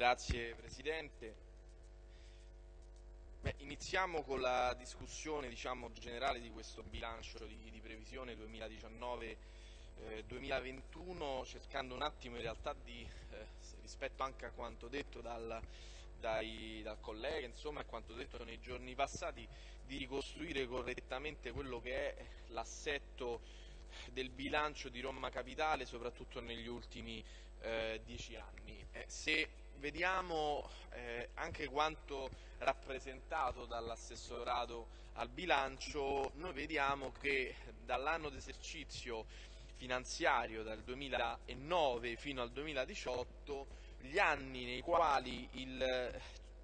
Grazie Presidente. Beh, iniziamo con la discussione diciamo, generale di questo bilancio di, di previsione 2019-2021 eh, cercando un attimo in realtà di, eh, rispetto anche a quanto detto dal, dai, dal collega insomma, a quanto detto nei giorni passati di ricostruire correttamente quello che è l'assetto del bilancio di Roma Capitale soprattutto negli ultimi eh, dieci anni. Eh, se vediamo eh, anche quanto rappresentato dall'assessorato al bilancio, noi vediamo che dall'anno d'esercizio finanziario dal 2009 fino al 2018 gli anni nei quali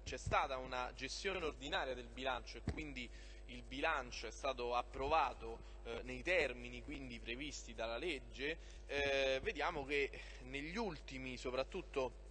c'è stata una gestione ordinaria del bilancio e quindi il bilancio è stato approvato eh, nei termini quindi previsti dalla legge, eh, vediamo che negli ultimi soprattutto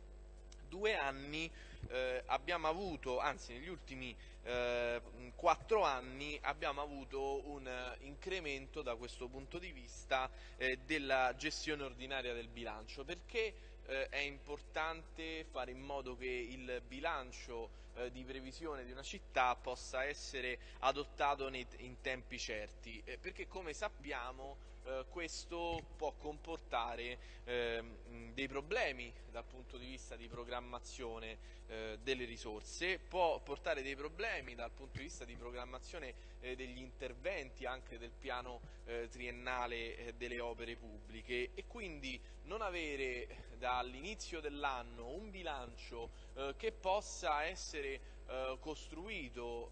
due anni eh, abbiamo avuto, anzi negli ultimi eh, quattro anni abbiamo avuto un incremento da questo punto di vista eh, della gestione ordinaria del bilancio perché eh, è importante fare in modo che il bilancio eh, di previsione di una città possa essere adottato nei, in tempi certi, eh, perché come sappiamo eh, questo può comportare ehm, dei problemi dal punto di vista di programmazione eh, delle risorse, può portare dei problemi dal punto di vista di programmazione eh, degli interventi anche del piano eh, triennale eh, delle opere pubbliche. E quindi non avere dall'inizio dell'anno un bilancio eh, che possa essere costruito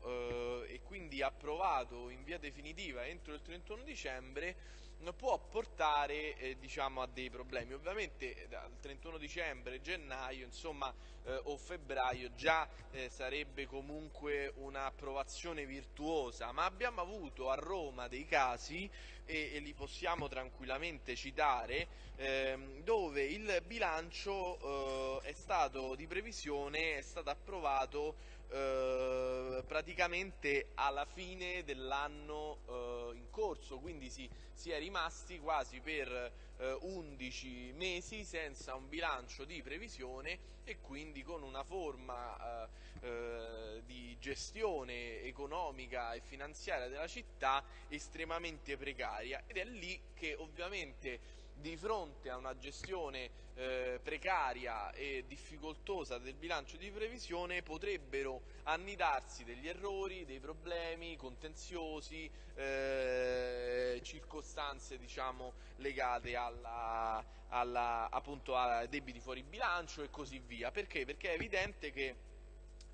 e quindi approvato in via definitiva entro il 31 dicembre può portare eh, diciamo, a dei problemi. Ovviamente eh, dal 31 dicembre, gennaio insomma, eh, o febbraio già eh, sarebbe comunque un'approvazione virtuosa, ma abbiamo avuto a Roma dei casi, e, e li possiamo tranquillamente citare, ehm, dove il bilancio eh, è stato di previsione, è stato approvato eh, praticamente alla fine dell'anno eh, in corso, quindi si, si, è rimasti quasi per eh, 11 mesi senza un bilancio di previsione e quindi con una forma eh, eh, di gestione economica e finanziaria della città estremamente precaria. Ed è lì che ovviamente di fronte a una gestione eh, precaria e difficoltosa del bilancio di previsione potrebbero annidarsi degli errori, dei problemi contenziosi, eh, circostanze diciamo, legate alla, alla, appunto, a debiti fuori bilancio e così via. Perché? Perché è evidente che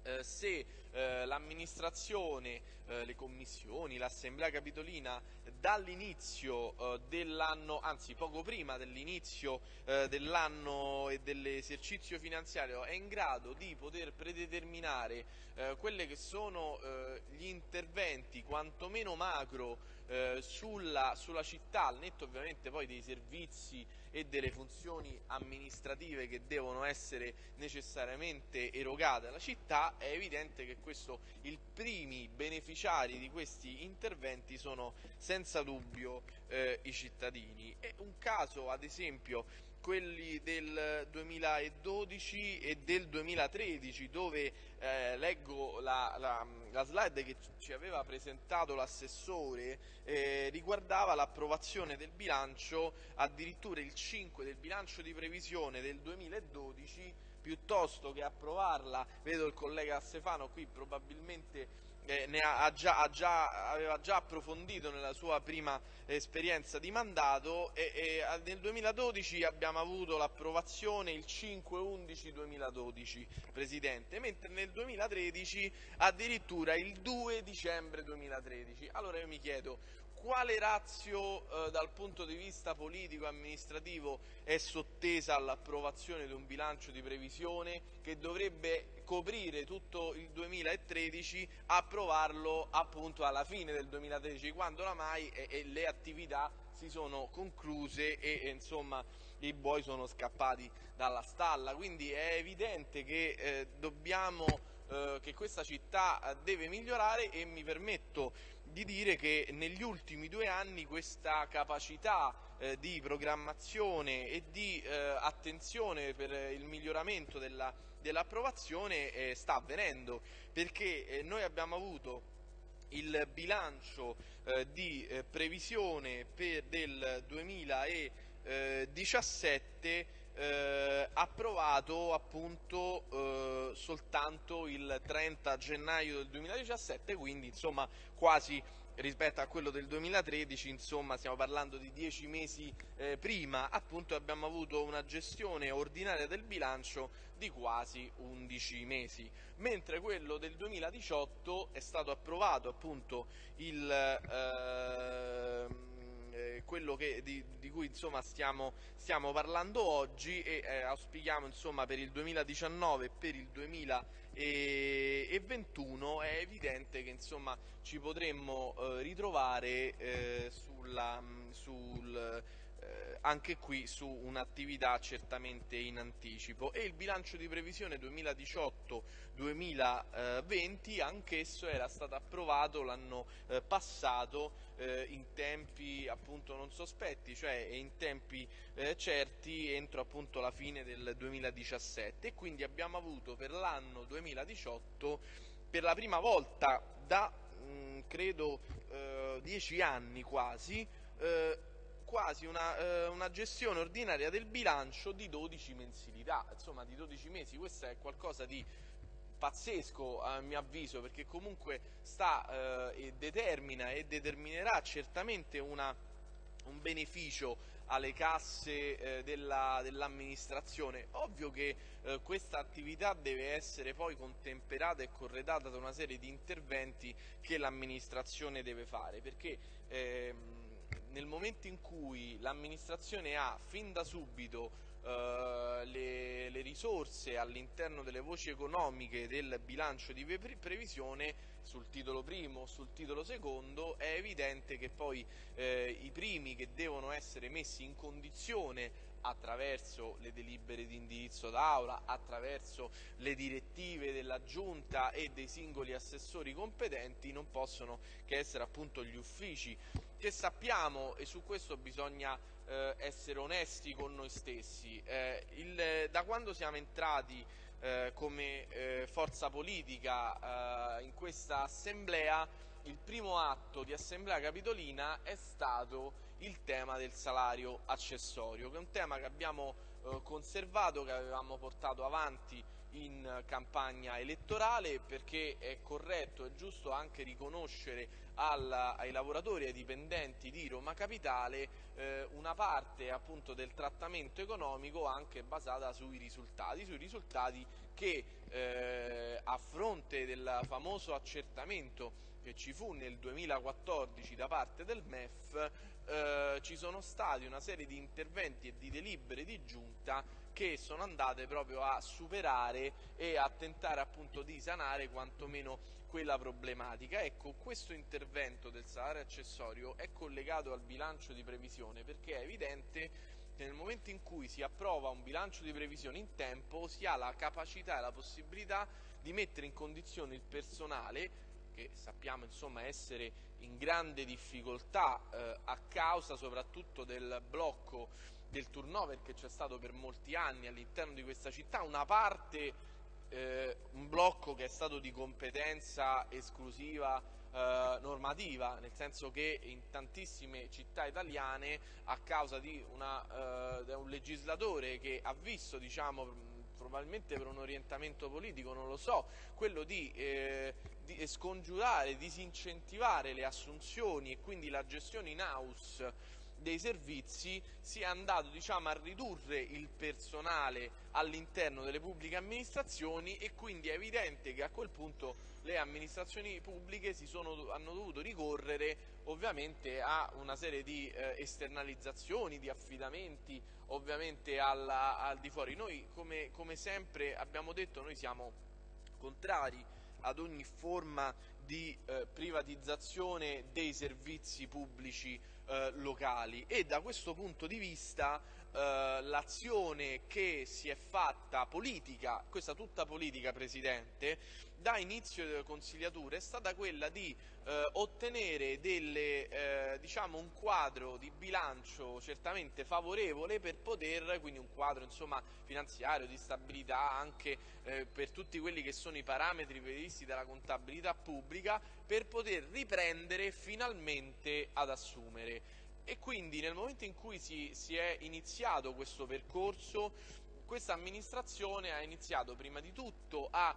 eh, se eh, l'amministrazione, eh, le commissioni, l'assemblea capitolina dall'inizio eh, dell'anno, anzi poco prima dell'inizio eh, dell'anno e dell'esercizio finanziario è in grado di poter predeterminare eh, quelli che sono gli interventi quantomeno macro sulla, sulla città, al netto ovviamente poi dei servizi e delle funzioni amministrative che devono essere necessariamente erogate alla città, è evidente che questo, i primi beneficiari di questi interventi sono senza dubbio eh, i cittadini. È un caso, ad esempio, quelli del 2012 e del 2013 dove eh, leggo la, la, la, slide che ci aveva presentato l'assessore eh, riguardava l'approvazione del bilancio addirittura il 5 del bilancio di previsione del 2012 piuttosto che approvarla vedo il collega Stefano qui probabilmente eh, ha già, ha già, aveva già approfondito nella sua prima esperienza di mandato e, e nel 2012 abbiamo avuto l'approvazione il 5-11-2012 Presidente, mentre nel 2013 addirittura il 2 dicembre 2013. Allora io mi chiedo quale razio eh, dal punto di vista politico-amministrativo è sottesa all'approvazione di un bilancio di previsione che dovrebbe coprire tutto il 2013, approvarlo appunto alla fine del 2013, quando oramai e, e le attività si sono concluse e, e insomma i buoi sono scappati dalla stalla. Quindi è evidente che eh, dobbiamo eh, che questa città deve migliorare e mi permetto di dire che negli ultimi due anni questa capacità eh, di programmazione e di eh, attenzione per il miglioramento della, dell'approvazione eh, sta avvenendo perché eh, noi abbiamo avuto il bilancio eh, di eh, previsione per del 2017 eh, approvato appunto eh, soltanto il 30 gennaio del 2017 quindi insomma quasi rispetto a quello del 2013, insomma stiamo parlando di dieci mesi eh, prima, appunto abbiamo avuto una gestione ordinaria del bilancio di quasi 11 mesi, mentre quello del 2018 è stato approvato appunto il... Eh, quello che, di, di, cui insomma, stiamo, stiamo, parlando oggi e eh, auspichiamo insomma, per il 2019 e per il 2021 è evidente che insomma, ci potremmo eh, ritrovare eh, sulla, sul eh, anche qui su un'attività certamente in anticipo. E il bilancio di previsione 2018-2020 anch'esso era stato approvato l'anno eh, passato eh, in tempi appunto non sospetti, cioè in tempi eh, certi entro appunto la fine del 2017 e quindi abbiamo avuto per l'anno 2018 per la prima volta da mh, mm, credo eh, dieci anni quasi eh, quasi una, eh, una, gestione ordinaria del bilancio di 12 mensilità, insomma di 12 mesi, questo è qualcosa di pazzesco a mio avviso perché comunque sta eh, e determina e determinerà certamente una, un beneficio alle casse eh, dell'amministrazione. Dell Ovvio che eh, questa attività deve essere poi contemperata e corredata da una serie di interventi che l'amministrazione deve fare perché ehm, nel momento in cui l'amministrazione ha fin da subito Uh, le, le, risorse all'interno delle voci economiche del bilancio di previsione sul titolo primo sul titolo secondo è evidente che poi eh, i primi che devono essere messi in condizione attraverso le delibere di indirizzo d'aula, attraverso le direttive della giunta e dei singoli assessori competenti non possono che essere appunto gli uffici che sappiamo e su questo bisogna eh, essere onesti con noi stessi. Eh, il, da quando siamo entrati eh, come eh, forza politica eh, in questa assemblea il primo atto di assemblea capitolina è stato il tema del salario accessorio, che è un tema che abbiamo eh, conservato, che avevamo portato avanti in campagna elettorale perché è corretto e giusto anche riconoscere alla, ai lavoratori e ai dipendenti di Roma Capitale eh, una parte appunto del trattamento economico anche basata sui risultati, sui risultati che eh, a fronte del famoso accertamento che ci fu nel 2014 da parte del MEF eh, ci sono stati una serie di interventi e di delibere di giunta che sono andate proprio a superare e a tentare appunto di sanare quantomeno quella problematica. Ecco, questo intervento del salario accessorio è collegato al bilancio di previsione perché è evidente che nel momento in cui si approva un bilancio di previsione in tempo si ha la capacità e la possibilità di mettere in condizione il personale che sappiamo insomma, essere in grande difficoltà eh, a causa soprattutto del blocco del turnover che c'è stato per molti anni all'interno di questa città, una parte, eh, un blocco che è stato di competenza esclusiva eh, normativa, nel senso che in tantissime città italiane a causa di una, eh, un legislatore che ha visto diciamo, probabilmente per un orientamento politico, non lo so, quello di, eh, di scongiurare, disincentivare le assunzioni e quindi la gestione in house dei servizi si è andato diciamo, a ridurre il personale all'interno delle pubbliche amministrazioni e quindi è evidente che a quel punto le amministrazioni pubbliche sono, hanno dovuto ricorrere ovviamente a una serie di eh, esternalizzazioni, di affidamenti ovviamente alla, al di fuori. Noi come, come sempre abbiamo detto noi siamo contrari ad ogni forma di eh, privatizzazione dei servizi pubblici eh, locali. E da questo punto di vista eh, l'azione che si è fatta politica, questa tutta politica Presidente, da inizio delle consigliature è stata quella di eh, ottenere delle, eh, diciamo un quadro di bilancio certamente favorevole per poter, quindi un quadro insomma, finanziario di stabilità anche eh, per tutti quelli che sono i parametri previsti dalla contabilità pubblica per poter riprendere finalmente ad assumere. E quindi nel momento in cui si, si è iniziato questo percorso, questa amministrazione ha iniziato prima di tutto a,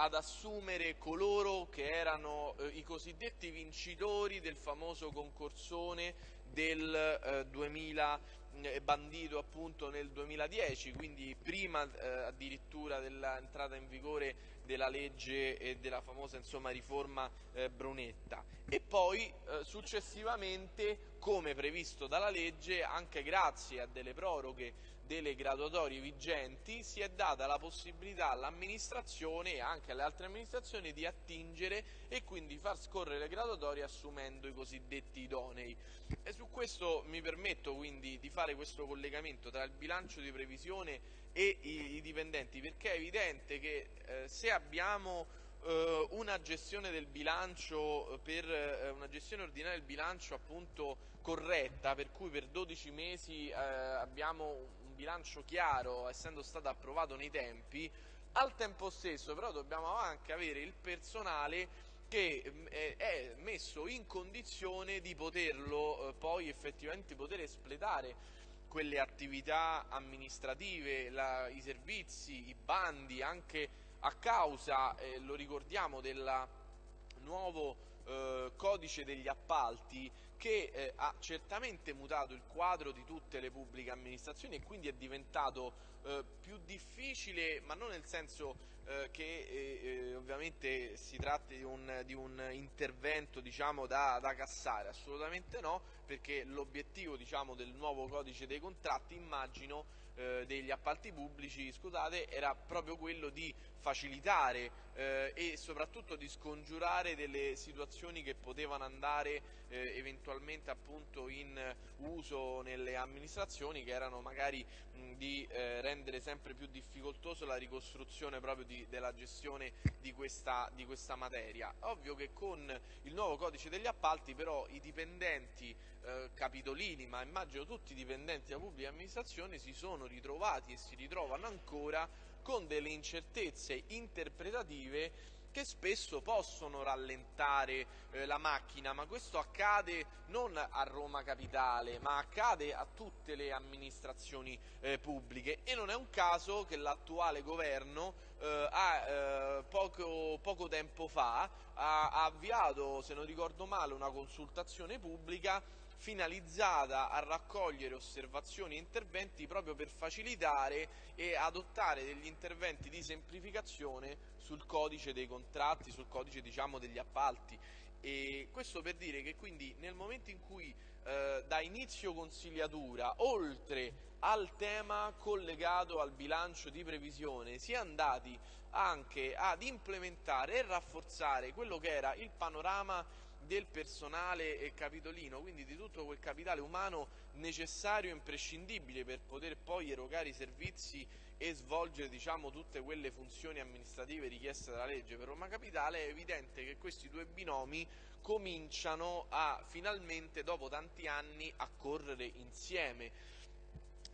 ad assumere coloro che erano eh, i cosiddetti vincitori del famoso concorsone del eh, 2000 eh, bandito appunto nel 2010, quindi prima eh, addirittura dell'entrata in vigore della legge e della famosa insomma, riforma eh, Brunetta. E poi eh, successivamente come previsto dalla legge anche grazie a delle proroghe delle graduatorie vigenti si è data la possibilità all'amministrazione e anche alle altre amministrazioni di attingere e quindi far scorrere le graduatorie assumendo i cosiddetti idonei. E su questo mi permetto quindi di fare questo collegamento tra il bilancio di previsione e i, i dipendenti perché è evidente che eh, se abbiamo eh, una gestione del bilancio per eh, una gestione ordinaria del bilancio appunto corretta per cui per 12 mesi eh, abbiamo bilancio chiaro, essendo stato approvato nei tempi, al tempo stesso però dobbiamo anche avere il personale che mm, è messo in condizione di poterlo eh, poi effettivamente poter espletare quelle attività amministrative, la, i servizi, i bandi, anche a causa, eh, lo ricordiamo, del nuovo eh, codice degli appalti che eh, ha certamente mutato il quadro di tutte le pubbliche amministrazioni e quindi è diventato eh, più difficile, ma non nel senso eh, che eh, eh, ovviamente si tratti di un, di un intervento diciamo, da, da, cassare, assolutamente no, perché l'obiettivo diciamo, del nuovo codice dei contratti immagino eh, degli appalti pubblici scusate, era proprio quello di facilitare eh, e soprattutto di scongiurare delle situazioni che potevano andare eh, eventualmente appunto in uso nelle amministrazioni che erano magari mh, di eh, rendere sempre più difficoltoso la ricostruzione proprio di, della gestione di questa, di questa materia. Ovvio che con il nuovo codice degli appalti però i dipendenti eh, capitolini, ma immagino tutti i dipendenti della pubblica amministrazione si sono ritrovati e si ritrovano ancora con delle incertezze interpretative che spesso possono rallentare eh, la macchina, ma questo accade non a Roma Capitale, ma accade a tutte le amministrazioni eh, pubbliche. E non è un caso che l'attuale governo eh, ha, eh, poco, poco, tempo fa ha, ha avviato, se non ricordo male, una consultazione pubblica finalizzata a raccogliere osservazioni e interventi proprio per facilitare e adottare degli interventi di semplificazione sul codice dei contratti, sul codice diciamo, degli appalti. E questo per dire che quindi nel momento in cui eh, da inizio consigliatura, oltre al tema collegato al bilancio di previsione, si è andati anche ad implementare e rafforzare quello che era il panorama del personale capitolino, quindi di tutto quel capitale umano necessario e imprescindibile per poter poi erogare i servizi e svolgere diciamo, tutte quelle funzioni amministrative richieste dalla legge per Roma Capitale, è evidente che questi due binomi cominciano a finalmente dopo tanti anni a correre insieme.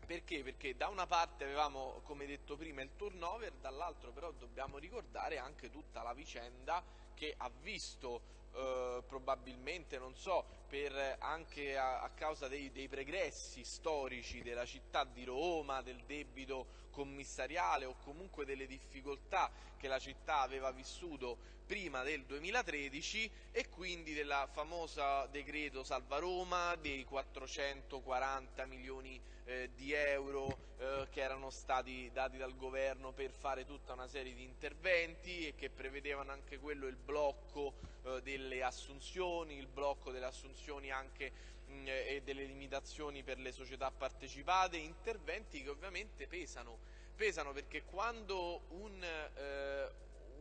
Perché? Perché da una parte avevamo, come detto prima, il turnover, dall'altro però dobbiamo ricordare anche tutta la vicenda che ha visto eh, probabilmente, non so, per, anche a, a causa dei, dei, pregressi storici della città di Roma, del debito commissariale o comunque delle difficoltà che la città aveva vissuto prima del 2013 e quindi del famoso decreto Salva Roma dei 440 milioni eh, di euro eh, che erano stati dati dal governo per fare tutta una serie di interventi e che prevedevano anche quello il blocco eh, delle assunzioni, il blocco delle assunzioni anche mh, e delle limitazioni per le società partecipate, interventi che ovviamente pesano, pesano perché quando un, eh,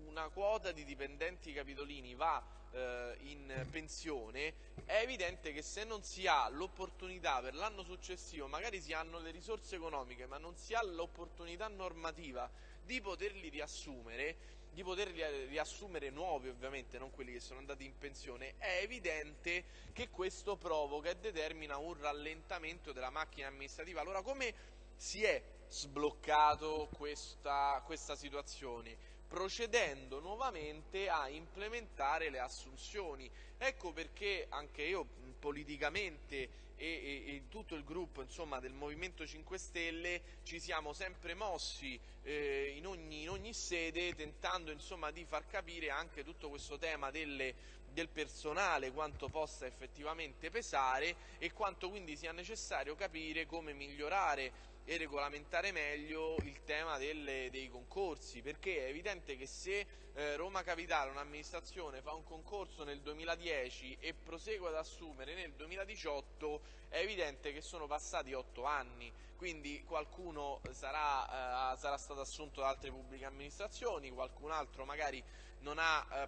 una quota di dipendenti capitolini va eh, in pensione, è evidente che se non si ha l'opportunità per l'anno successivo, magari si hanno le risorse economiche, ma non si ha l'opportunità normativa di poterli riassumere, di poterli riassumere nuovi ovviamente, non quelli che sono andati in pensione, è evidente che questo provoca e determina un rallentamento della macchina amministrativa. Allora come si è sbloccato questa, questa situazione? procedendo nuovamente a implementare le assunzioni. Ecco perché anche io politicamente e, e, tutto il gruppo insomma, del Movimento 5 Stelle ci siamo sempre mossi eh, in, ogni, in, ogni, sede tentando insomma, di far capire anche tutto questo tema delle, del personale, quanto possa effettivamente pesare e quanto quindi sia necessario capire come migliorare e regolamentare meglio il tema delle, dei concorsi, perché è evidente che se eh, Roma Capitale, un'amministrazione, fa un concorso nel 2010 e prosegue ad assumere nel 2018, è evidente che sono passati otto anni, quindi qualcuno sarà, eh, sarà stato assunto da altre pubbliche amministrazioni, qualcun altro magari non ha eh,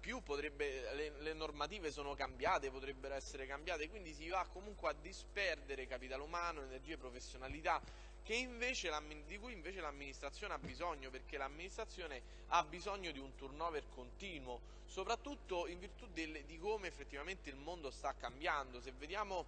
più, potrebbe, le, le, normative sono cambiate, potrebbero essere cambiate, quindi si va comunque a disperdere capitale umano, energie, professionalità invece, di cui invece l'amministrazione ha bisogno, perché l'amministrazione ha bisogno di un turnover continuo, soprattutto in virtù del, di come effettivamente il mondo sta cambiando. Se vediamo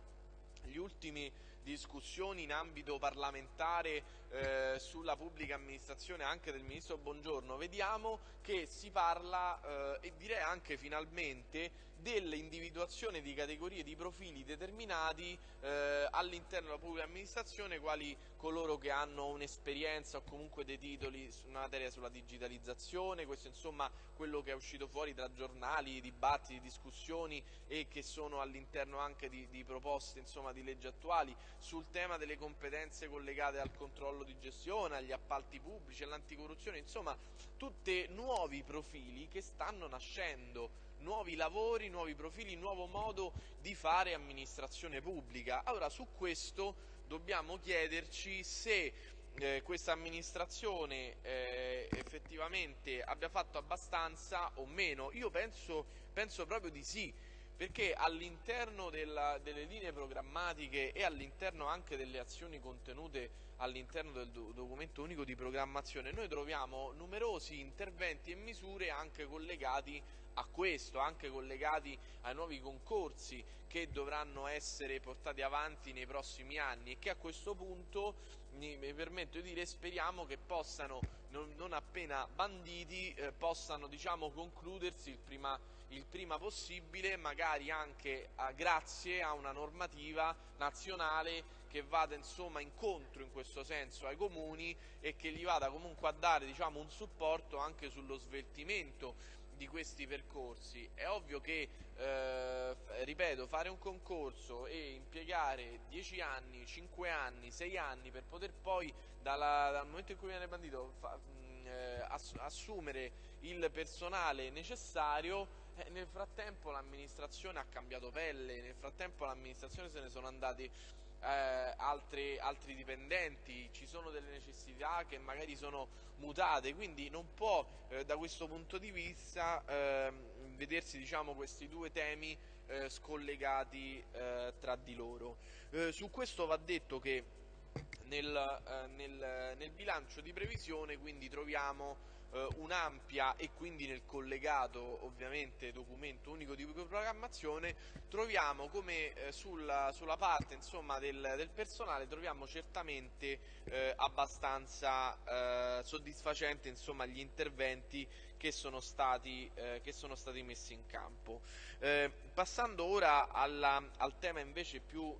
gli ultimi discussioni in ambito parlamentare eh, sulla pubblica amministrazione anche del Ministro Bongiorno, vediamo che si parla eh, e direi anche finalmente dell'individuazione di categorie di profili determinati eh, all'interno della pubblica amministrazione quali coloro che hanno un'esperienza o comunque dei titoli su una materia sulla digitalizzazione, questo insomma quello che è uscito fuori tra giornali, dibattiti, discussioni e che sono all'interno anche di, di proposte insomma, di leggi attuali. Sul tema delle competenze collegate al controllo di gestione, agli appalti pubblici, all'anticorruzione, insomma tutti nuovi profili che stanno nascendo nuovi lavori, nuovi profili, nuovo modo di fare amministrazione pubblica. Allora su questo dobbiamo chiederci se eh, questa amministrazione eh, effettivamente abbia fatto abbastanza o meno. Io penso, penso proprio di sì perché all'interno delle linee programmatiche e all'interno anche delle azioni contenute all'interno del do documento unico di programmazione noi troviamo numerosi interventi e misure anche collegati a questo, anche collegati ai nuovi concorsi che dovranno essere portati avanti nei prossimi anni e che a questo punto mi, permetto di dire speriamo che possano non, non appena banditi eh, possano diciamo concludersi il prima il prima possibile, magari anche a, grazie a una normativa nazionale che vada insomma incontro in questo senso ai comuni e che gli vada comunque a dare diciamo, un supporto anche sullo sveltimento di questi percorsi. È ovvio che, eh, ripeto, fare un concorso e impiegare 10 anni, 5 anni, 6 anni per poter poi dalla, dal momento in cui viene bandito fa, mh, eh, ass assumere il personale necessario eh, nel frattempo l'amministrazione ha cambiato pelle, nel frattempo l'amministrazione se ne sono andati eh, altri, altri, dipendenti, ci sono delle necessità che magari sono mutate, quindi non può eh, da questo punto di vista ehm, vedersi diciamo, questi due temi eh, scollegati eh, tra di loro. Eh, su questo va detto che nel, nel, nel bilancio di previsione quindi troviamo eh, un'ampia e quindi nel collegato ovviamente documento unico di programmazione troviamo come eh, sulla, sulla, parte insomma, del, del, personale troviamo certamente eh, abbastanza eh, soddisfacenti insomma, gli interventi che sono stati, eh, che sono stati messi in campo. Eh, passando ora alla, al tema invece più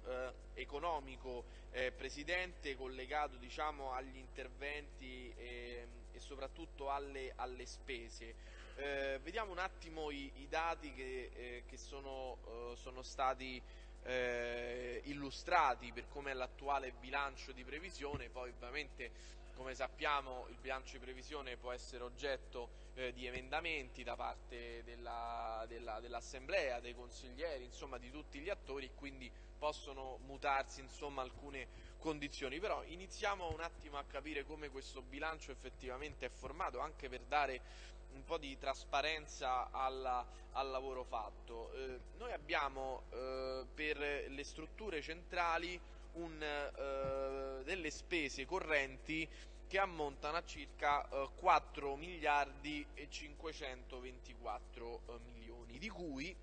economico, Presidente, collegato diciamo, agli interventi ehm, soprattutto alle, alle spese. Eh, vediamo un attimo i, i dati che, eh, che sono, eh, sono, stati eh, illustrati per come è l'attuale bilancio di previsione, poi ovviamente come sappiamo il bilancio di previsione può essere oggetto eh, di emendamenti da parte dell'Assemblea, della, dei consiglieri, insomma di tutti gli attori quindi possono mutarsi insomma, alcune condizioni. Però iniziamo un attimo a capire come questo bilancio effettivamente è formato, anche per dare un po' di trasparenza alla, al lavoro fatto. Eh, noi abbiamo eh, per le strutture centrali un, eh, delle spese correnti che ammontano a circa eh, 4 miliardi e 524 eh, milioni, di cui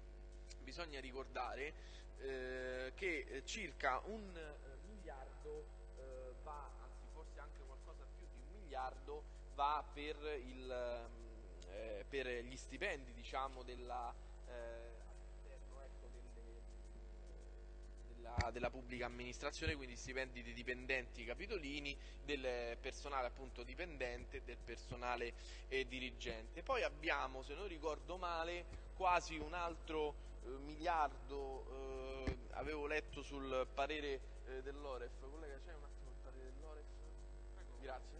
bisogna ricordare eh, che circa un eh, miliardo eh, va, anzi forse anche qualcosa più di un miliardo, va per, il, eh, per gli stipendi diciamo, della della, della, pubblica amministrazione, quindi stipendi dei dipendenti capitolini, del personale appunto dipendente del personale eh, dirigente. Poi abbiamo, se non ricordo male, quasi un altro eh, miliardo, eh, avevo letto sul parere eh, dell'Oref, collega c'è un attimo il parere dell'Oref? Grazie.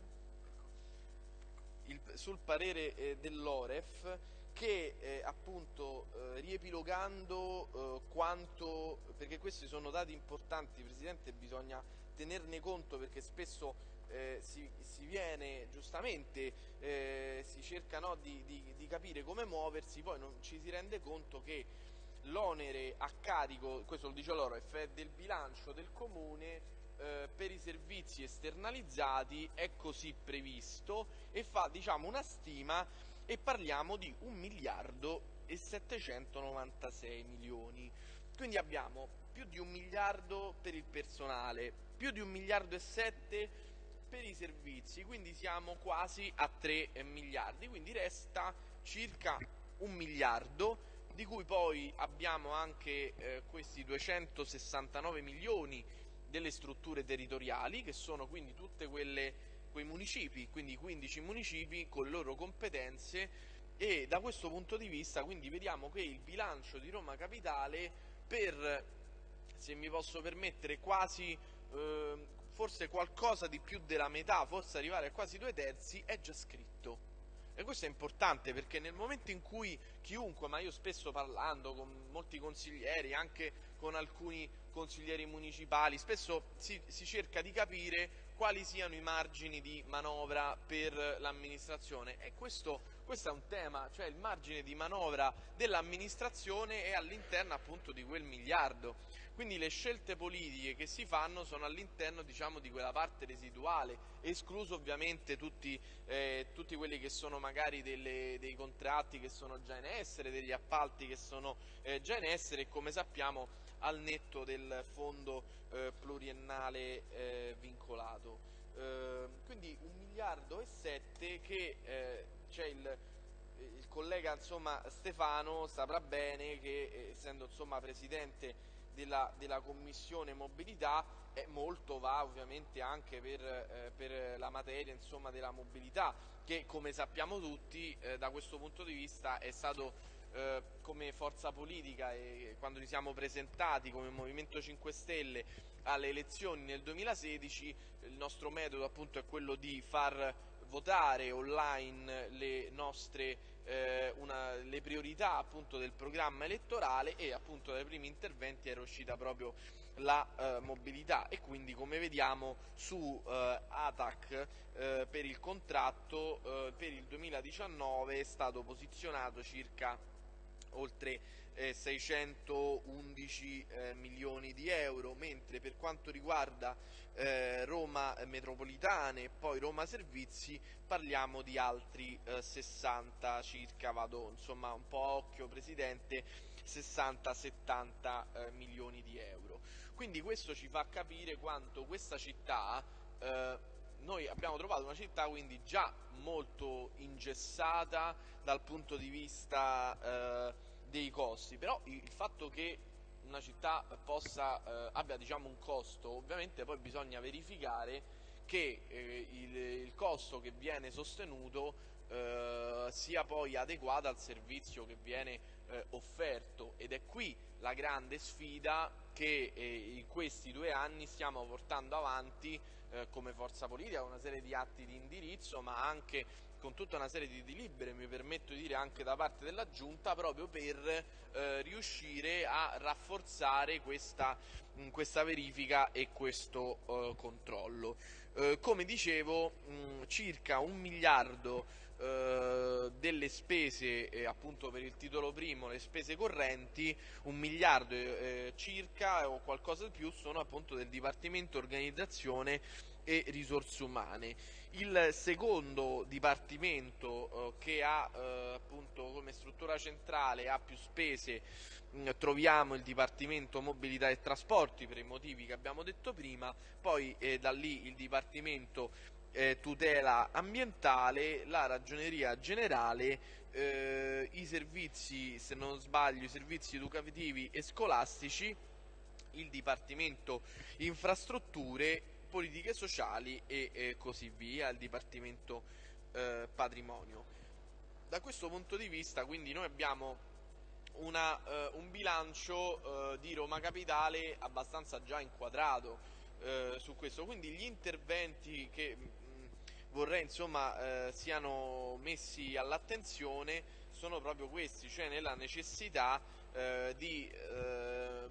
Il, sul parere eh, dell'Oref che eh, appunto eh, riepilogando eh, quanto, perché questi sono dati importanti Presidente, bisogna tenerne conto perché spesso eh, si, si, viene giustamente, eh, si cerca no, di, di, di, capire come muoversi, poi non ci si rende conto che l'onere a carico, questo lo dice loro, è del bilancio del comune eh, per i servizi esternalizzati è così previsto e fa diciamo, una stima e parliamo di 1 miliardo e 796 milioni. Quindi abbiamo più di un miliardo per il personale, più di un miliardo e 7 per i servizi, quindi siamo quasi a 3 miliardi, quindi resta circa un miliardo di cui poi abbiamo anche eh, questi 269 milioni delle strutture territoriali che sono quindi tutte quelle quei municipi, quindi 15 municipi con loro competenze e da questo punto di vista quindi vediamo che il bilancio di Roma Capitale per, se mi posso permettere, quasi eh, forse qualcosa di più della metà, forse arrivare a quasi due terzi, è già scritto. E questo è importante perché nel momento in cui chiunque, ma io spesso parlando con molti consiglieri, anche con alcuni consiglieri municipali, spesso si, si cerca di capire quali siano i margini di manovra per l'amministrazione e questo, questo, è un tema, cioè il margine di manovra dell'amministrazione è all'interno appunto di quel miliardo. Quindi le scelte politiche che si fanno sono all'interno diciamo, di quella parte residuale, escluso ovviamente tutti, eh, tutti quelli che sono magari delle, dei contratti che sono già in essere, degli appalti che sono eh, già in essere e come sappiamo al netto del fondo eh, pluriennale eh, vincolato. Eh, quindi un miliardo e sette che eh, c'è il, il, collega insomma, Stefano saprà bene che eh, essendo insomma, presidente della, della, commissione mobilità molto va ovviamente anche per, eh, per la materia insomma, della mobilità che come sappiamo tutti da questo punto di vista è stato eh, come forza politica e quando ci siamo presentati come Movimento 5 Stelle alle elezioni nel 2016 il nostro metodo appunto è quello di far votare online le nostre eh, una, le priorità appunto del programma elettorale e appunto dai primi interventi era uscita proprio la eh, mobilità. E quindi come vediamo su eh, ATAC eh, per il contratto eh, per il 2019 è stato posizionato circa oltre eh, 611 eh, milioni di euro, mentre per quanto riguarda eh, Roma Metropolitane e poi Roma Servizi parliamo di altri 60 eh, circa, vado insomma un po' occhio Presidente, 60-70 eh, milioni di euro. Quindi questo ci fa capire quanto questa città eh, noi abbiamo trovato una città quindi già molto ingessata dal punto di vista eh, dei costi, però il fatto che una città possa, eh, abbia diciamo, un costo, ovviamente poi bisogna verificare che eh, il, il, costo che viene sostenuto eh, sia poi adeguato al servizio che viene eh, offerto. Ed è qui la grande sfida che eh, in questi due anni stiamo portando avanti eh, come forza politica una serie di atti di indirizzo, ma anche con tutta una serie di delibere, mi permetto di dire anche da parte della Giunta, proprio per eh, riuscire a rafforzare questa, mh, questa verifica e questo eh, controllo. Eh, come dicevo, mh, circa un miliardo eh, delle spese eh, appunto per il titolo primo, le spese correnti, un miliardo eh, circa o qualcosa di più sono appunto del Dipartimento Organizzazione e Risorse Umane. Il secondo dipartimento eh, che ha eh, appunto come struttura centrale ha più spese mh, troviamo il Dipartimento Mobilità e Trasporti per i motivi che abbiamo detto prima, poi eh, da lì il Dipartimento eh, tutela ambientale, la ragioneria generale, eh, i servizi, se non sbaglio, i servizi educativi e scolastici, il Dipartimento Infrastrutture, Politiche Sociali e eh, così via, il Dipartimento eh, Patrimonio. Da questo punto di vista quindi noi abbiamo una, eh, un bilancio eh, di Roma Capitale abbastanza già inquadrato su questo, quindi gli interventi che vorrei insomma eh, siano messi all'attenzione sono proprio questi, cioè nella necessità eh, di eh,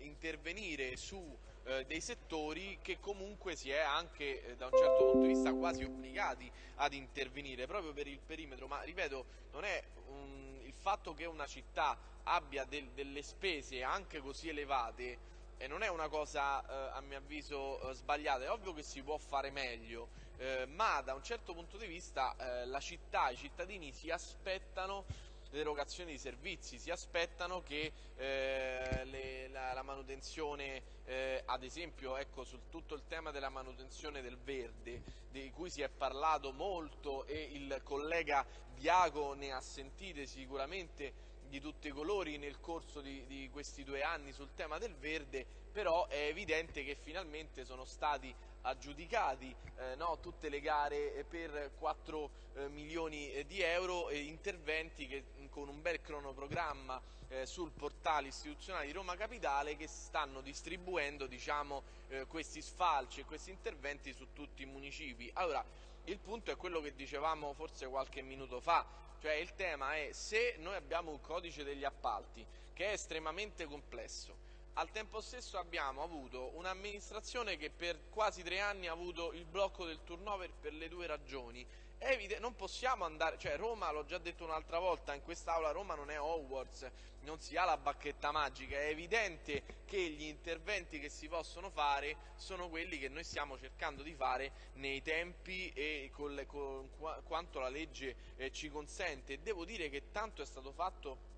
intervenire su eh, dei settori che comunque si è anche eh, da un certo punto di vista quasi obbligati ad intervenire proprio per il perimetro, ma ripeto non è un, il fatto che una città abbia del, delle spese anche così elevate e non è una cosa eh, a mio avviso sbagliata, è ovvio che si può fare meglio, eh, ma da un certo punto di vista eh, la città, i cittadini si aspettano l'erogazione di servizi, si aspettano che eh, le, la, la, manutenzione, eh, ad esempio ecco, su tutto il tema della manutenzione del verde, di cui si è parlato molto e il collega Diaco ne ha sentite sicuramente di tutti i colori nel corso di, di questi due anni sul tema del verde, però è evidente che finalmente sono stati aggiudicati eh, no, tutte le gare per 4 eh, milioni eh, di euro e interventi che con un bel cronoprogramma eh, sul portale istituzionale di Roma Capitale che stanno distribuendo diciamo, eh, questi sfalci e questi interventi su tutti i municipi. Allora, il punto è quello che dicevamo forse qualche minuto fa, cioè il tema è se noi abbiamo un codice degli appalti che è estremamente complesso, al tempo stesso abbiamo avuto un'amministrazione che per quasi tre anni ha avuto il blocco del turnover per le due ragioni. Evidente, non possiamo andare, cioè Roma, l'ho già detto un'altra volta in quest'aula, Roma non è Hogwarts, non si ha la bacchetta magica, è evidente che gli interventi che si possono fare sono quelli che noi stiamo cercando di fare nei tempi e con, le, con quanto la legge eh, ci consente. Devo dire che tanto è stato fatto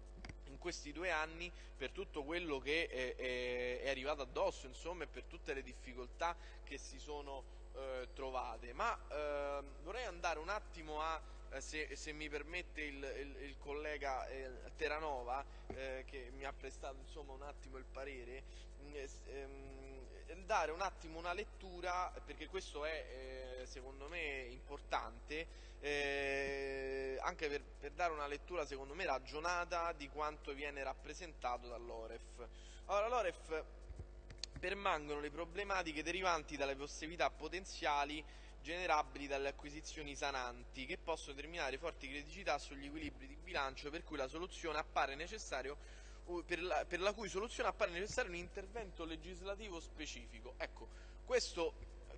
questi due anni per tutto quello che è, è, è arrivato addosso, insomma, e per tutte le difficoltà che si sono eh, trovate. Ma eh, vorrei andare un attimo a, eh, se, se, mi permette il, il, il collega eh, Terranova, eh, che mi ha prestato insomma, un attimo il parere, mm, ehm, dare un attimo una lettura, perché questo è eh, secondo me importante, eh, anche per, per, dare una lettura secondo me ragionata di quanto viene rappresentato dall'Oref. Allora l'Oref permangono le problematiche derivanti dalle possibilità potenziali generabili dalle acquisizioni sananti che possono determinare forti criticità sugli equilibri di bilancio per cui la soluzione appare necessario per la, per la cui soluzione appare necessario un intervento legislativo specifico. Ecco, questo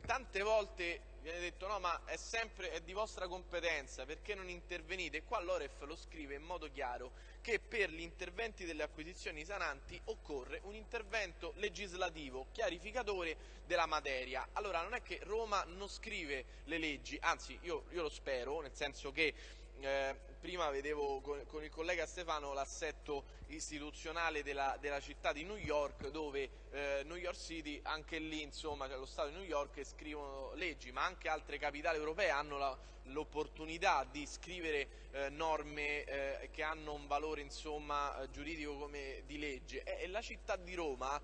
tante volte viene detto no ma è sempre è di vostra competenza perché non intervenite qua l'Oref lo scrive in modo chiaro che per gli interventi delle acquisizioni sananti occorre un intervento legislativo chiarificatore della materia allora non è che Roma non scrive le leggi anzi io, io lo spero nel senso che eh, prima vedevo con, con, il collega Stefano l'assetto istituzionale della, della, città di New York dove eh, New York City, anche lì insomma, cioè lo Stato di New York scrivono leggi, ma anche altre capitali europee hanno l'opportunità di scrivere eh, norme eh, che hanno un valore insomma, eh, giuridico come di legge. E, e la città di Roma,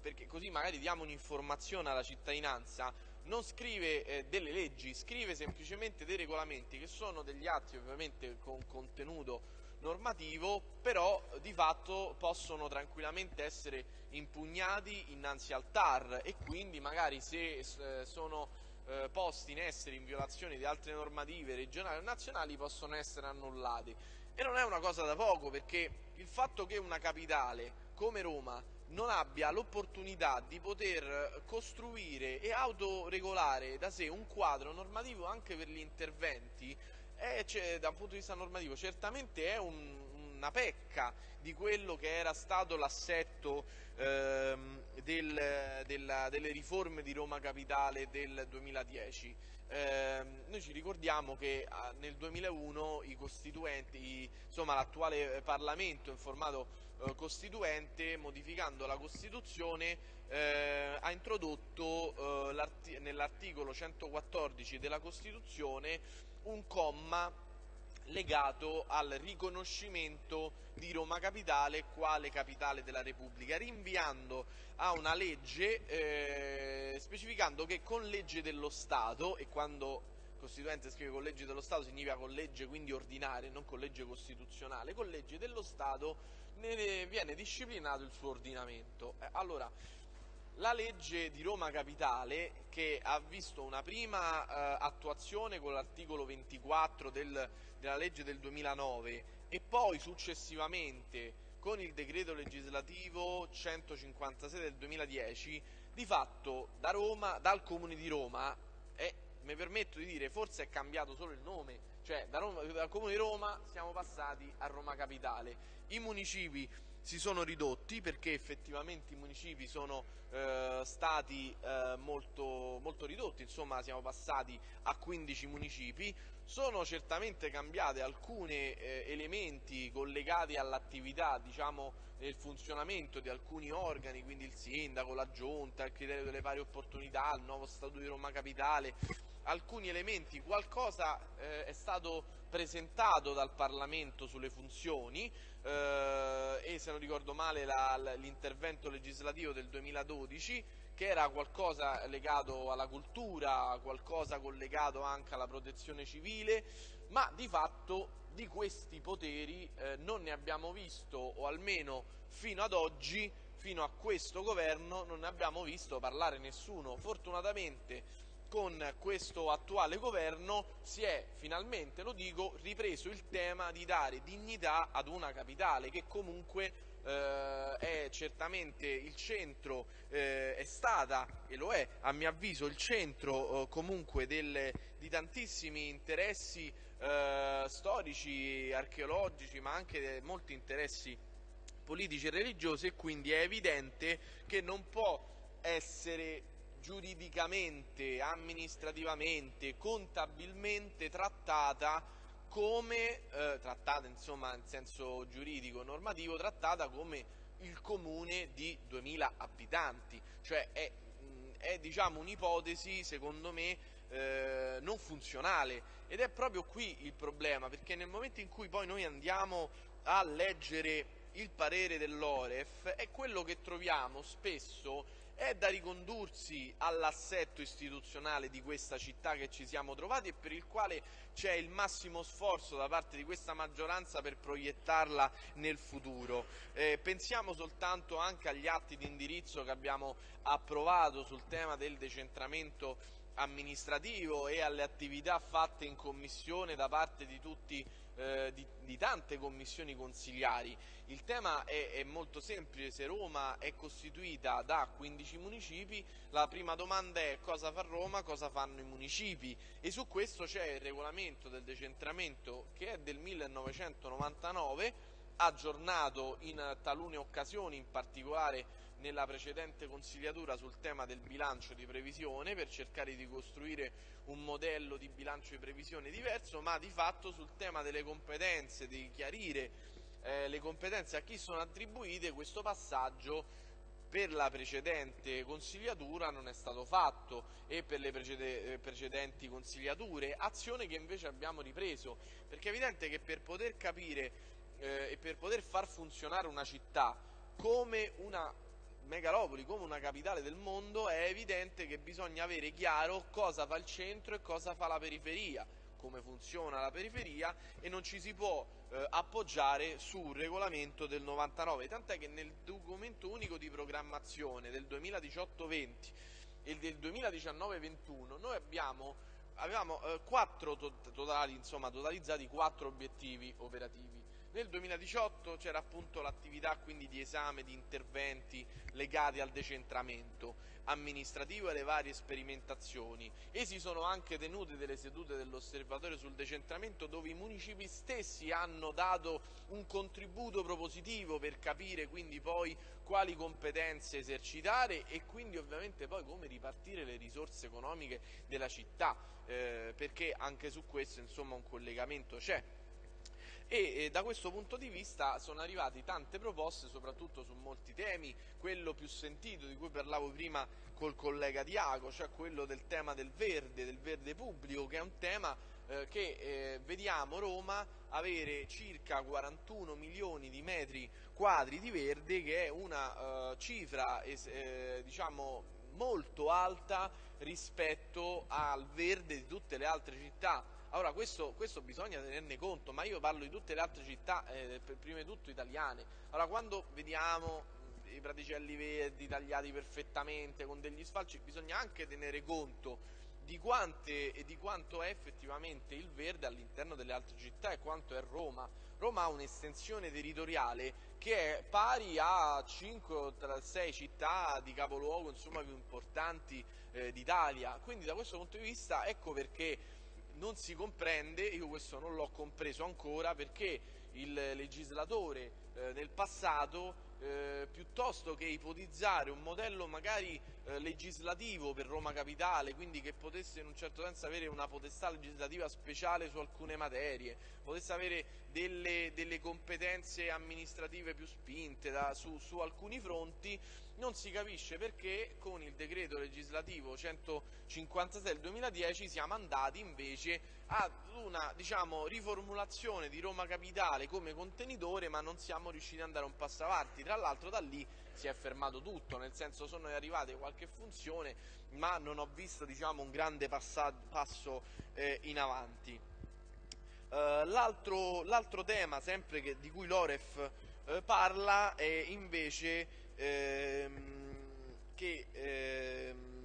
perché così magari diamo un'informazione alla cittadinanza, non scrive eh, delle leggi, scrive semplicemente dei regolamenti che sono degli atti ovviamente con contenuto normativo, però di fatto possono tranquillamente essere impugnati innanzi al TAR e quindi magari se eh, sono eh, posti in essere in violazione di altre normative regionali o nazionali possono essere annullati. E non è una cosa da poco perché il fatto che una capitale come Roma non abbia l'opportunità di poter costruire e autoregolare da sé un quadro normativo anche per gli interventi, è, cioè, da un punto di vista normativo, certamente è un, una pecca di quello che era stato l'assetto ehm, del, della, delle riforme di Roma Capitale del 2010. Eh, noi ci ricordiamo che ah, nel 2001 i costituenti, insomma l'attuale Parlamento in formato eh, costituente, modificando la Costituzione, eh, ha introdotto eh, nell'articolo 114 della Costituzione un comma legato al riconoscimento di Roma Capitale quale capitale della Repubblica, rinviando a una legge eh, specificando che con legge dello Stato, e quando Costituente scrive con legge dello Stato significa con legge quindi ordinaria, non con legge costituzionale, con legge dello Stato ne viene disciplinato il suo ordinamento. Eh, allora, la legge di Roma Capitale, che ha visto una prima eh, attuazione con l'articolo 24 del, della legge del 2009 e poi successivamente con il decreto legislativo 156 del 2010, di fatto da Roma, dal Comune di Roma, e mi permetto di dire, forse è cambiato solo il nome, cioè da Roma, dal Comune di Roma siamo passati a Roma Capitale. I municipi si sono ridotti perché effettivamente i municipi sono eh, stati eh, molto, molto, ridotti, insomma siamo passati a 15 municipi, sono certamente cambiate alcuni eh, elementi collegati all'attività, diciamo, nel funzionamento di alcuni organi, quindi il sindaco, la giunta, il criterio delle pari opportunità, il nuovo statuto di Roma Capitale, alcuni elementi, qualcosa eh, è stato presentato dal Parlamento sulle funzioni eh, e se non ricordo male l'intervento legislativo del 2012 che era qualcosa legato alla cultura, qualcosa collegato anche alla protezione civile, ma di fatto di questi poteri eh, non ne abbiamo visto, o almeno fino ad oggi, fino a questo governo, non ne abbiamo visto parlare nessuno. Fortunatamente con questo attuale governo si è finalmente, lo dico, ripreso il tema di dare dignità ad una capitale che comunque eh, è certamente il centro, eh, è stata e lo è a mio avviso il centro eh, comunque del, di tantissimi interessi eh, storici, archeologici ma anche molti interessi politici e religiosi e quindi è evidente che non può essere giuridicamente, amministrativamente, contabilmente trattata come, eh, trattata insomma in senso giuridico, normativo, trattata come il comune di 2000 abitanti, cioè è, è diciamo, un'ipotesi secondo me eh, non funzionale. Ed è proprio qui il problema perché nel momento in cui poi noi andiamo a leggere il parere dell'Oref è quello che troviamo spesso è da ricondursi all'assetto istituzionale di questa città che ci siamo trovati e per il quale c'è il massimo sforzo da parte di questa maggioranza per proiettarla nel futuro. Eh, pensiamo soltanto anche agli atti di indirizzo che abbiamo approvato sul tema del decentramento amministrativo e alle attività fatte in commissione da parte di tutti eh, di, di, tante commissioni consigliari. Il tema è, è, molto semplice, se Roma è costituita da 15 municipi, la prima domanda è cosa fa Roma, cosa fanno i municipi e su questo c'è il regolamento del decentramento che è del 1999, aggiornato in talune occasioni, in particolare nella precedente consigliatura sul tema del bilancio di previsione per cercare di costruire un modello di bilancio di previsione diverso, ma di fatto sul tema delle competenze, di chiarire eh, le competenze a chi sono attribuite, questo passaggio per la precedente consigliatura non è stato fatto e per le precede, eh, precedenti consigliature, azione che invece abbiamo ripreso, perché è evidente che per poter capire eh, e per poter far funzionare una città come una megalopoli come una capitale del mondo è evidente che bisogna avere chiaro cosa fa il centro e cosa fa la periferia. come funziona la periferia e non ci si può eh, appoggiare sul regolamento del 99, tant'è che nel documento unico di programmazione del 2018-20 e del 2019-21 noi abbiamo, avevamo eh, totali, insomma, totalizzati quattro obiettivi operativi. Nel 2018 c'era appunto l'attività quindi di esame di interventi legati al decentramento amministrativo e alle varie sperimentazioni. E si sono anche tenute delle sedute dell'osservatorio sul decentramento dove i municipi stessi hanno dato un contributo propositivo per capire quindi poi quali competenze esercitare e quindi ovviamente poi come ripartire le risorse economiche della città. Eh, perché anche su questo insomma un collegamento c'è e eh, da questo punto di vista sono arrivate tante proposte soprattutto su molti temi, quello più sentito di cui parlavo prima col collega Diaco, cioè quello del tema del verde, del verde pubblico che è un tema eh, che eh, vediamo Roma avere circa 41 milioni di metri quadri di verde che è una eh, cifra eh, diciamo molto alta rispetto al verde di tutte le altre città allora questo, questo, bisogna tenerne conto, ma io parlo di tutte le altre città, eh, prima di tutto italiane. Allora quando vediamo i praticelli verdi tagliati perfettamente con degli sfalci, bisogna anche tenere conto di, quante, di quanto è effettivamente il verde all'interno delle altre città e quanto è Roma. Roma ha un'estensione territoriale che è pari a 5 o 6 città di capoluogo insomma, più importanti eh, d'Italia, quindi da questo punto di vista ecco perché non si comprende, io questo non l'ho compreso ancora, perché il legislatore eh, nel passato eh, piuttosto che ipotizzare un modello magari eh, legislativo per Roma Capitale, quindi che potesse in un certo senso avere una potestà legislativa speciale su alcune materie, potesse avere delle, delle competenze amministrative più spinte da, su, su alcuni fronti, non si capisce perché con il decreto legislativo 156 del 2010 siamo andati invece ad una diciamo, riformulazione di Roma Capitale come contenitore ma non siamo riusciti ad andare un passo avanti tra l'altro da lì si è fermato tutto, nel senso sono arrivate qualche funzione, ma non ho visto diciamo, un grande passo eh, in avanti. Uh, l'altro, tema, sempre che, di cui l'Oref eh, parla, è invece ehm, che, ehm,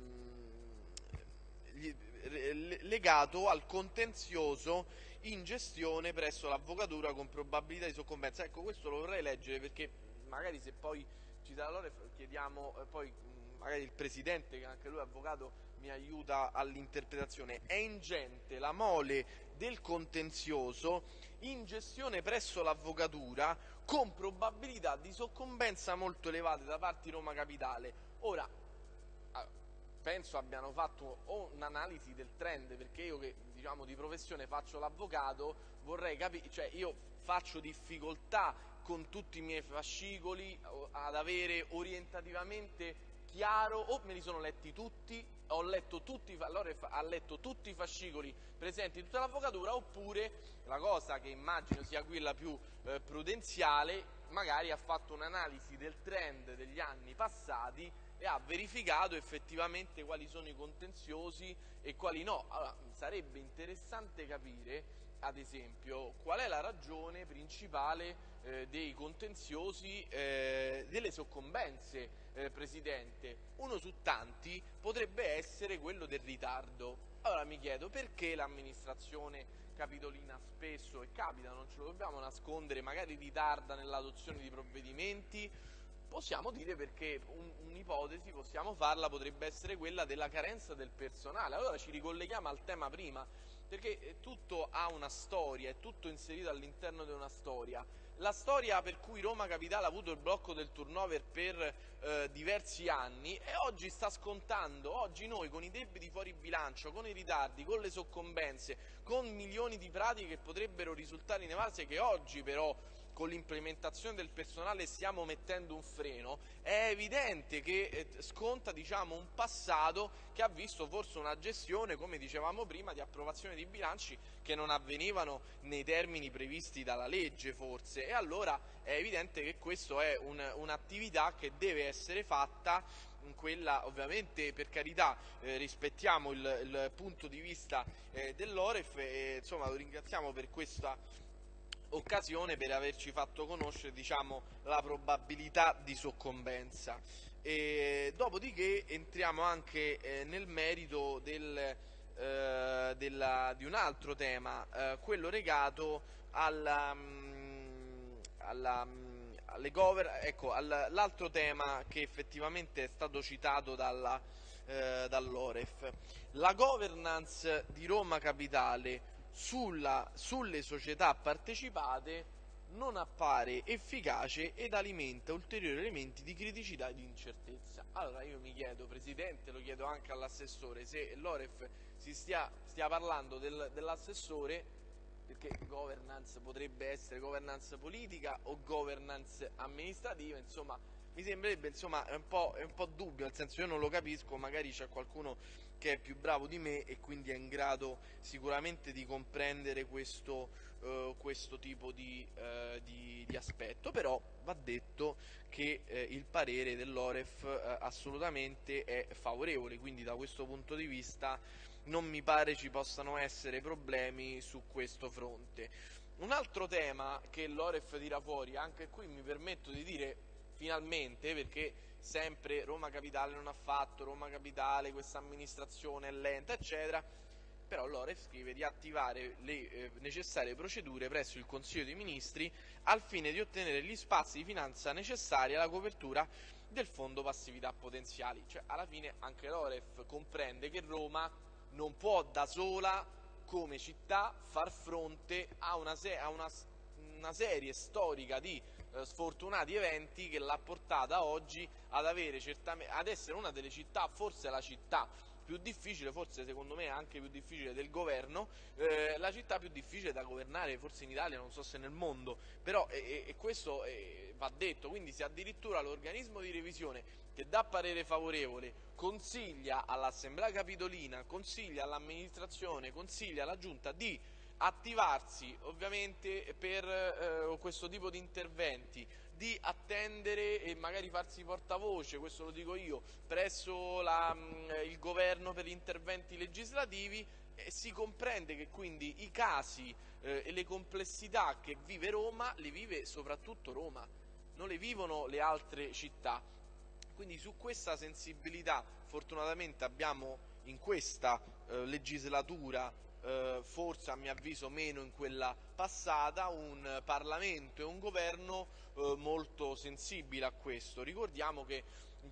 legato al contenzioso in gestione presso l'avvocatura con probabilità di soccombenza. Ecco, questo lo vorrei leggere perché magari se poi ci sarà l'ora chiediamo eh, poi magari il presidente che anche lui è avvocato mi aiuta all'interpretazione. È ingente la mole del contenzioso in gestione presso l'avvocatura con probabilità di soccombenza molto elevate da parte di Roma Capitale. Ora, penso abbiano fatto un'analisi del trend, perché io che diciamo di professione faccio l'avvocato, vorrei capire, cioè io faccio difficoltà con tutti i miei fascicoli ad avere orientativamente chiaro o me li sono letti tutti, ho letto tutti, allora ha letto tutti i fascicoli presenti in tutta l'avvocatura oppure la cosa che immagino sia quella più eh, prudenziale magari ha fatto un'analisi del trend degli anni passati e ha verificato effettivamente quali sono i contenziosi e quali no. Allora, sarebbe interessante capire ad esempio, qual è la ragione principale eh, dei contenziosi eh, delle soccombense, eh, Presidente? Uno su tanti potrebbe essere quello del ritardo. Allora mi chiedo perché l'amministrazione capitolina spesso, e capita, non ce lo dobbiamo nascondere, magari ritarda nell'adozione di provvedimenti, possiamo dire perché un'ipotesi, possiamo farla, potrebbe essere quella della carenza del personale. Allora ci ricolleghiamo al tema prima, perché eh, tutto ha una storia, è tutto inserito all'interno di una storia. La storia per cui Roma Capitale ha avuto il blocco del turnover per eh, diversi anni e oggi sta scontando, oggi noi con i debiti fuori bilancio, con i ritardi, con le soccombense, con milioni di pratiche che potrebbero risultare inevase che oggi però con l'implementazione del personale stiamo mettendo un freno, è evidente che eh, sconta diciamo, un passato che ha visto forse una gestione, come dicevamo prima, di approvazione di bilanci che non avvenivano nei termini previsti dalla legge forse. E allora è evidente che questa è un, un'attività che deve essere fatta quella ovviamente per carità eh, rispettiamo il, il, punto di vista eh, dell'Oref e insomma lo ringraziamo per questa occasione per averci fatto conoscere diciamo, la probabilità di soccombenza. E, dopodiché entriamo anche eh, nel merito del, eh, della, di un altro tema, eh, quello legato alla, mm, alla mm, ecco, all'altro tema che effettivamente è stato citato dalla, eh, dall'Oref, la governance di Roma Capitale sulla, sulle società partecipate non appare efficace ed alimenta ulteriori elementi di criticità e di incertezza. Allora io mi chiedo, Presidente, lo chiedo anche all'assessore, se l'Oref si stia, stia parlando del, dell'assessore, perché governance potrebbe essere governance politica o governance amministrativa, insomma mi sembrerebbe insomma un, è un po' dubbio, nel senso io non lo capisco, magari c'è qualcuno che è più bravo di me e quindi è in grado sicuramente di comprendere questo, uh, questo tipo di, uh, di, di, aspetto, però va detto che uh, il parere dell'Oref assolutamente è favorevole, quindi da questo punto di vista non mi pare ci possano essere problemi su questo fronte. Un altro tema che l'Oref tira fuori, anche qui mi permetto di dire finalmente, perché sempre Roma Capitale non ha fatto, Roma Capitale, questa amministrazione è lenta, eccetera, però l'Oref scrive di attivare le eh, necessarie procedure presso il Consiglio dei Ministri al fine di ottenere gli spazi di finanza necessari alla copertura del fondo passività potenziali. Cioè, alla fine anche l'Oref comprende che Roma non può da sola, come città, far fronte a una, se a una, una serie storica di eh, sfortunati eventi che l'ha portata oggi ad, ad essere una delle città, forse la città più difficile, forse secondo me anche più difficile del governo, eh, la città più difficile da governare forse in Italia, non so se nel mondo, però e, e questo eh, va detto, quindi se addirittura l'organismo di revisione che dà parere favorevole consiglia all'Assemblea Capitolina, consiglia all'amministrazione, consiglia alla Giunta di attivarsi ovviamente per eh, questo tipo di interventi, di attendere e magari farsi portavoce, questo lo dico io, presso la, mh, il governo per gli interventi legislativi e si comprende che quindi i casi eh, e le complessità che vive Roma le vive soprattutto Roma, non le vivono le altre città. Quindi su questa sensibilità fortunatamente abbiamo in questa eh, legislatura eh, forse a mio avviso meno in quella passata, un Parlamento e un governo eh, molto sensibile a questo. Ricordiamo che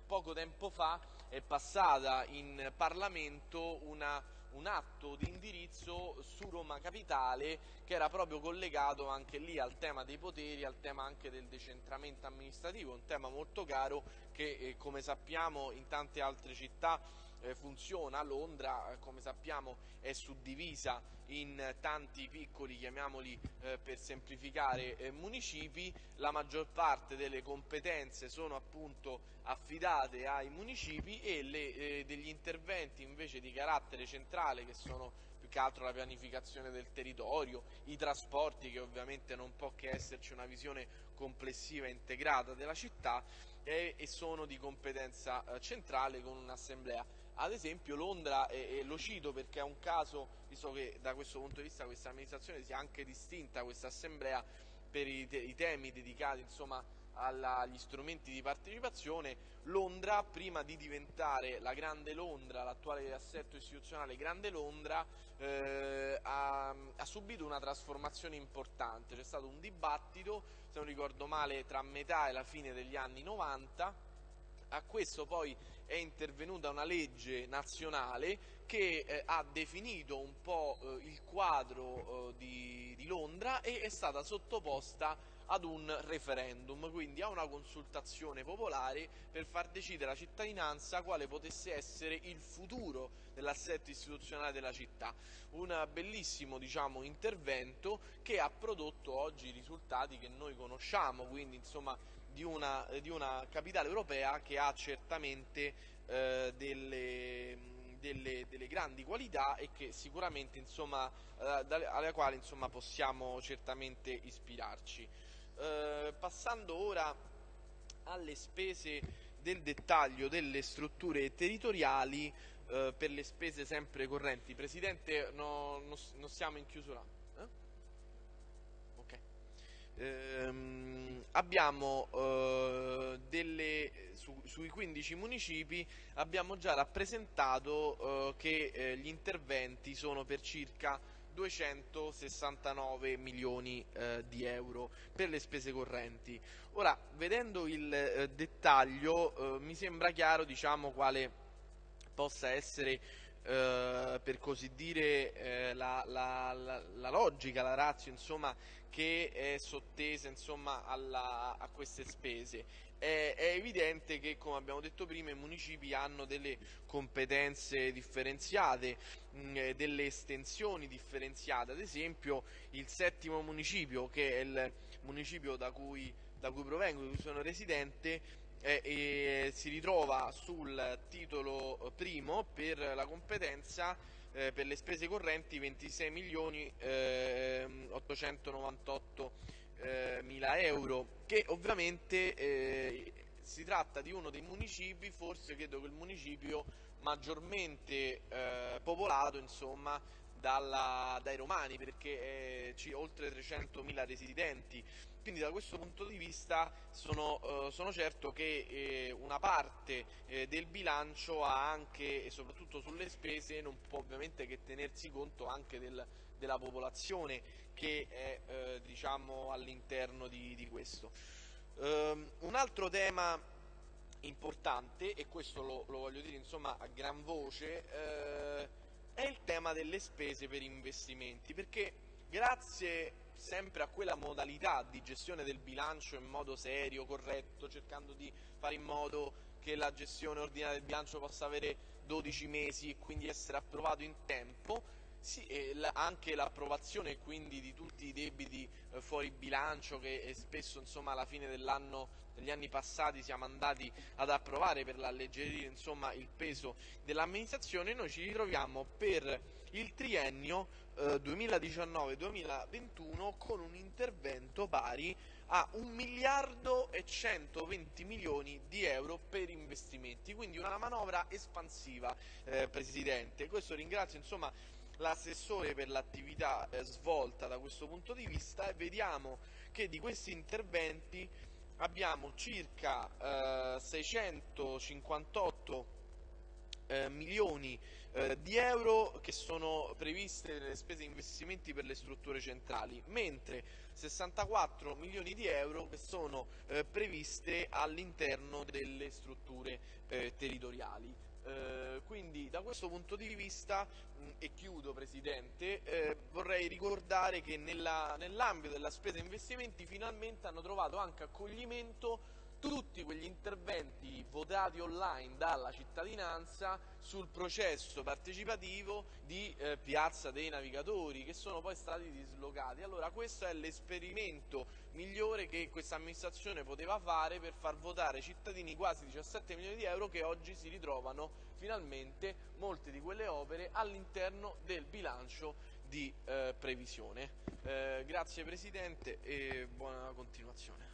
poco tempo fa è passata in Parlamento una, un atto di indirizzo su Roma Capitale che era proprio collegato anche lì al tema dei poteri, al tema anche del decentramento amministrativo, un tema molto caro che eh, come sappiamo in tante altre città funziona, Londra eh, come sappiamo è suddivisa in tanti piccoli, chiamiamoli eh, per semplificare, eh, municipi, la maggior parte delle competenze sono appunto affidate ai municipi e le, eh, degli interventi invece di carattere centrale che sono più che altro la pianificazione del territorio, i trasporti che ovviamente non può che esserci una visione complessiva e integrata della città e, sono di competenza eh, centrale con un'assemblea ad esempio Londra, e, lo cito perché è un caso, visto che da questo punto di vista questa amministrazione si è anche distinta, questa assemblea, per i, te, i temi dedicati insomma, alla, agli strumenti di partecipazione, Londra, prima di diventare la Grande Londra, l'attuale assetto istituzionale Grande Londra, eh, ha, ha, subito una trasformazione importante. C'è stato un dibattito, se non ricordo male, tra metà e la fine degli anni 90 a questo poi è intervenuta una legge nazionale che eh, ha definito un po' eh, il quadro eh, di, di, Londra e è stata sottoposta ad un referendum, quindi a una consultazione popolare per far decidere la cittadinanza quale potesse essere il futuro dell'assetto istituzionale della città. Un bellissimo diciamo, intervento che ha prodotto oggi i risultati che noi conosciamo, quindi insomma di una, di una capitale europea che ha certamente eh, delle, delle, delle, grandi qualità e che sicuramente insomma, eh, alla quale insomma, possiamo certamente ispirarci. Eh, passando ora alle spese del dettaglio delle strutture territoriali eh, per le spese sempre correnti. Presidente, no, non no siamo in chiusura. Eh? Ehm, abbiamo eh, delle, su, sui 15 municipi abbiamo già rappresentato eh, che eh, gli interventi sono per circa 269 milioni eh, di euro per le spese correnti. Ora, vedendo il eh, dettaglio, eh, mi sembra chiaro diciamo, quale possa essere eh, per così dire eh, la, la, la, la, logica, la razio insomma, che è sottesa insomma, alla, a queste spese. È, è, evidente che, come abbiamo detto prima, i municipi hanno delle competenze differenziate, mh, mm, delle estensioni differenziate, ad esempio il settimo municipio, che è il municipio da cui, da cui provengo, di cui sono residente, eh, e si ritrova sul titolo primo per la competenza eh, per le spese correnti 26 milioni eh, 898 eh, mila euro che ovviamente eh, si tratta di uno dei municipi forse credo che il municipio maggiormente eh, popolato insomma dalla, dai romani perché eh, oltre 300.000 residenti quindi da questo punto di vista sono, eh, sono certo che eh, una parte eh, del bilancio ha anche e soprattutto sulle spese non può ovviamente che tenersi conto anche del, della popolazione che è eh, diciamo, all'interno di, di, questo. Um, un altro tema importante e questo lo, lo voglio dire insomma, a gran voce eh, è il tema delle spese per investimenti, perché grazie sempre a quella modalità di gestione del bilancio in modo serio, corretto, cercando di fare in modo che la gestione ordinaria del bilancio possa avere 12 mesi e quindi essere approvato in tempo, sì, anche l'approvazione quindi di tutti i debiti eh, fuori bilancio che spesso insomma, alla fine negli anni passati siamo andati ad approvare per alleggerire insomma, il peso dell'amministrazione, noi ci ritroviamo per il triennio eh, 2019-2021 con un intervento pari a 1 miliardo e 120 milioni di euro per investimenti, quindi una manovra espansiva eh, Presidente. Questo ringrazio insomma l'assessore per l'attività eh, svolta da questo punto di vista e vediamo che di questi interventi abbiamo circa eh, 658 eh, milioni eh, di euro che sono previste nelle spese di investimenti per le strutture centrali, mentre 64 milioni di euro che sono eh, previste all'interno delle strutture eh, territoriali. Eh, quindi da questo punto di vista, mh, e chiudo Presidente, eh, vorrei ricordare che nell'ambito della spesa investimenti finalmente hanno trovato anche accoglimento tutti quegli interventi votati online dalla cittadinanza sul processo partecipativo di eh, Piazza dei Navigatori che sono poi stati dislocati. Allora questo è l'esperimento migliore che questa amministrazione poteva fare per far votare cittadini quasi 17 milioni di euro che oggi si ritrovano finalmente molte di quelle opere all'interno del bilancio di eh, previsione. Eh, grazie Presidente e buona continuazione.